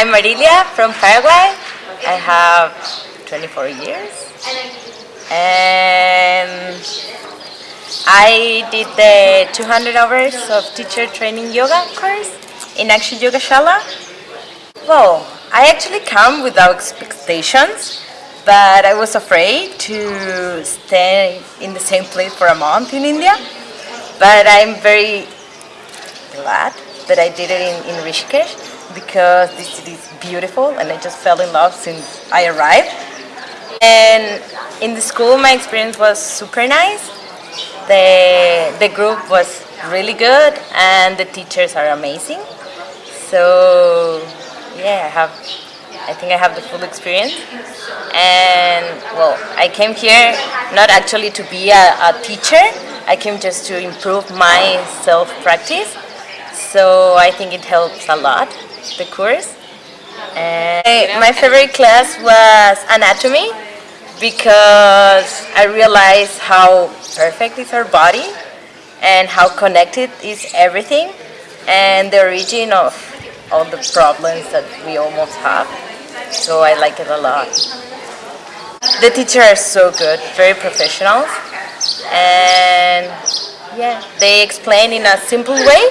I'm Marilia from Paraguay. I have 24 years. And I did the 200 hours of teacher training yoga course in Akshi Yoga Shala. Well, I actually come without expectations, but I was afraid to stay in the same place for a month in India. But I'm very glad that I did it in, in Rishikesh because this city is beautiful and I just fell in love since I arrived. And in the school my experience was super nice. The, the group was really good and the teachers are amazing. So yeah, I have I think I have the full experience. And well, I came here not actually to be a, a teacher, I came just to improve my self-practice. So I think it helps a lot, the course. And my favorite class was anatomy because I realized how perfect is our body and how connected is everything and the origin of all the problems that we almost have. So I like it a lot. The teachers are so good, very professional and yeah, they explain in a simple way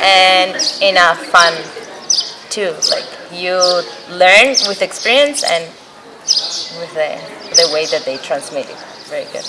and in a fun too. Like you learn with experience and with the, the way that they transmit it. Very good.